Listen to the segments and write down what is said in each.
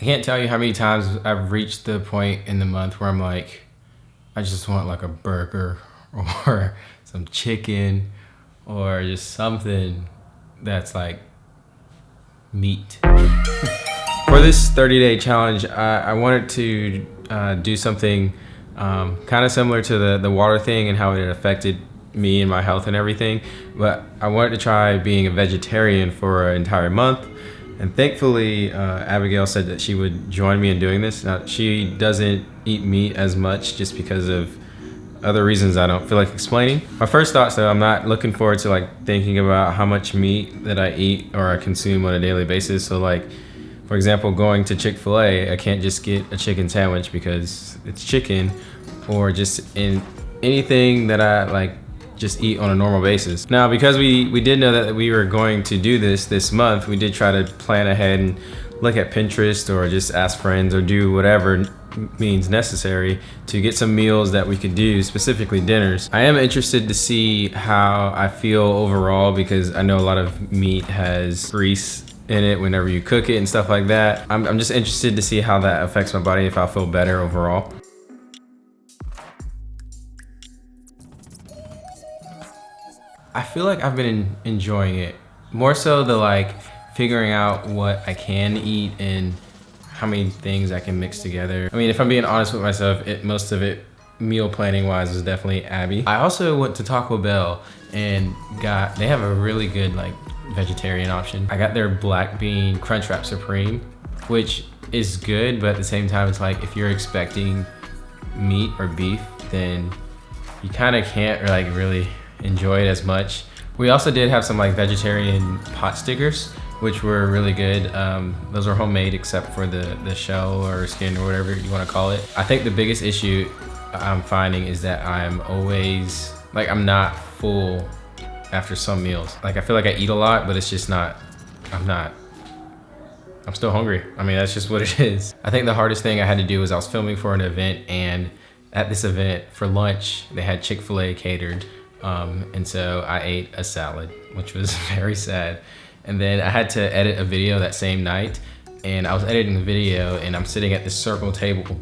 I can't tell you how many times I've reached the point in the month where I'm like, I just want like a burger or some chicken or just something that's like meat. For this 30 day challenge, I, I wanted to uh, do something um, kind of similar to the, the water thing and how it affected me and my health and everything. But I wanted to try being a vegetarian for an entire month. And thankfully, uh, Abigail said that she would join me in doing this. Now, she doesn't eat meat as much just because of other reasons I don't feel like explaining. My first thoughts though, I'm not looking forward to like thinking about how much meat that I eat or I consume on a daily basis. So like, for example, going to Chick-fil-A, I can't just get a chicken sandwich because it's chicken or just in anything that I like just eat on a normal basis. Now, because we, we did know that we were going to do this this month, we did try to plan ahead and look at Pinterest or just ask friends or do whatever means necessary to get some meals that we could do, specifically dinners. I am interested to see how I feel overall because I know a lot of meat has grease in it whenever you cook it and stuff like that. I'm, I'm just interested to see how that affects my body, if I'll feel better overall. I feel like I've been enjoying it. More so the like figuring out what I can eat and how many things I can mix together. I mean, if I'm being honest with myself, it, most of it meal planning wise is definitely Abby. I also went to Taco Bell and got, they have a really good like vegetarian option. I got their black bean Crunchwrap Supreme, which is good, but at the same time, it's like if you're expecting meat or beef, then you kind of can't like really enjoy it as much. We also did have some like vegetarian pot stickers, which were really good. Um, those were homemade except for the, the shell or skin or whatever you want to call it. I think the biggest issue I'm finding is that I'm always, like I'm not full after some meals. Like I feel like I eat a lot, but it's just not, I'm not, I'm still hungry. I mean, that's just what it is. I think the hardest thing I had to do was I was filming for an event and at this event for lunch, they had Chick-fil-A catered. Um, and so I ate a salad, which was very sad. And then I had to edit a video that same night and I was editing the video and I'm sitting at this circle table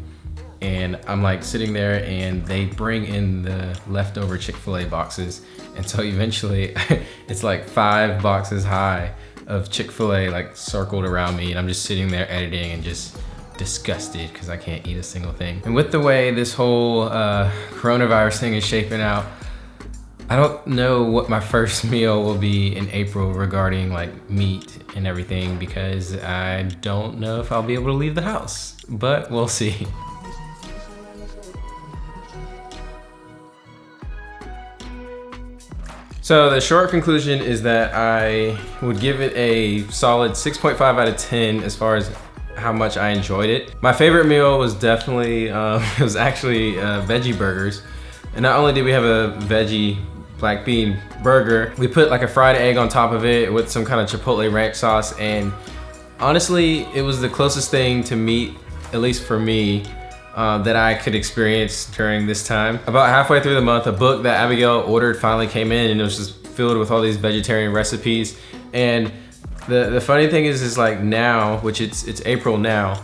and I'm like sitting there and they bring in the leftover Chick-fil-A boxes. And so eventually it's like five boxes high of Chick-fil-A like circled around me and I'm just sitting there editing and just disgusted because I can't eat a single thing. And with the way this whole uh, coronavirus thing is shaping out, I don't know what my first meal will be in April regarding like meat and everything because I don't know if I'll be able to leave the house, but we'll see. So the short conclusion is that I would give it a solid 6.5 out of 10 as far as how much I enjoyed it. My favorite meal was definitely, um, it was actually uh, veggie burgers. And not only did we have a veggie black bean burger. We put like a fried egg on top of it with some kind of chipotle ranch sauce and honestly, it was the closest thing to meat, at least for me, uh, that I could experience during this time. About halfway through the month, a book that Abigail ordered finally came in and it was just filled with all these vegetarian recipes. And the, the funny thing is, is like now, which it's, it's April now,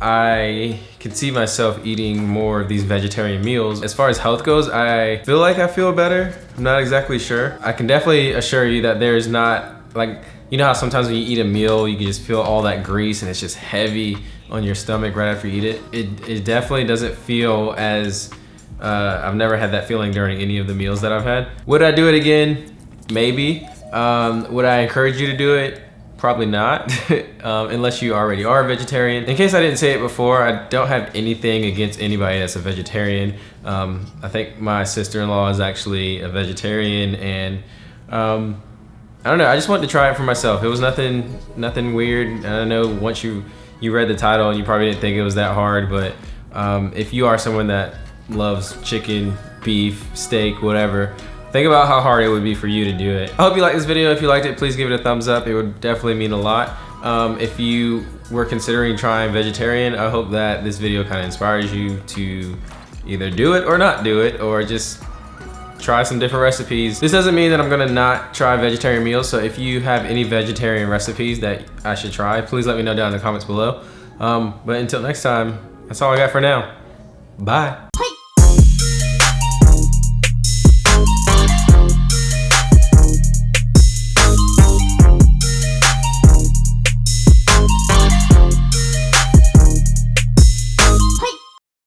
I can see myself eating more of these vegetarian meals. As far as health goes, I feel like I feel better. I'm not exactly sure. I can definitely assure you that there's not, like, you know how sometimes when you eat a meal, you can just feel all that grease and it's just heavy on your stomach right after you eat it. It, it definitely doesn't feel as, uh, I've never had that feeling during any of the meals that I've had. Would I do it again? Maybe. Um, would I encourage you to do it? Probably not, um, unless you already are a vegetarian. In case I didn't say it before, I don't have anything against anybody that's a vegetarian. Um, I think my sister-in-law is actually a vegetarian and um, I don't know, I just wanted to try it for myself. It was nothing nothing weird. I know once you, you read the title and you probably didn't think it was that hard, but um, if you are someone that loves chicken, beef, steak, whatever, Think about how hard it would be for you to do it. I hope you liked this video. If you liked it, please give it a thumbs up. It would definitely mean a lot. Um, if you were considering trying vegetarian, I hope that this video kind of inspires you to either do it or not do it, or just try some different recipes. This doesn't mean that I'm gonna not try vegetarian meals, so if you have any vegetarian recipes that I should try, please let me know down in the comments below. Um, but until next time, that's all I got for now. Bye.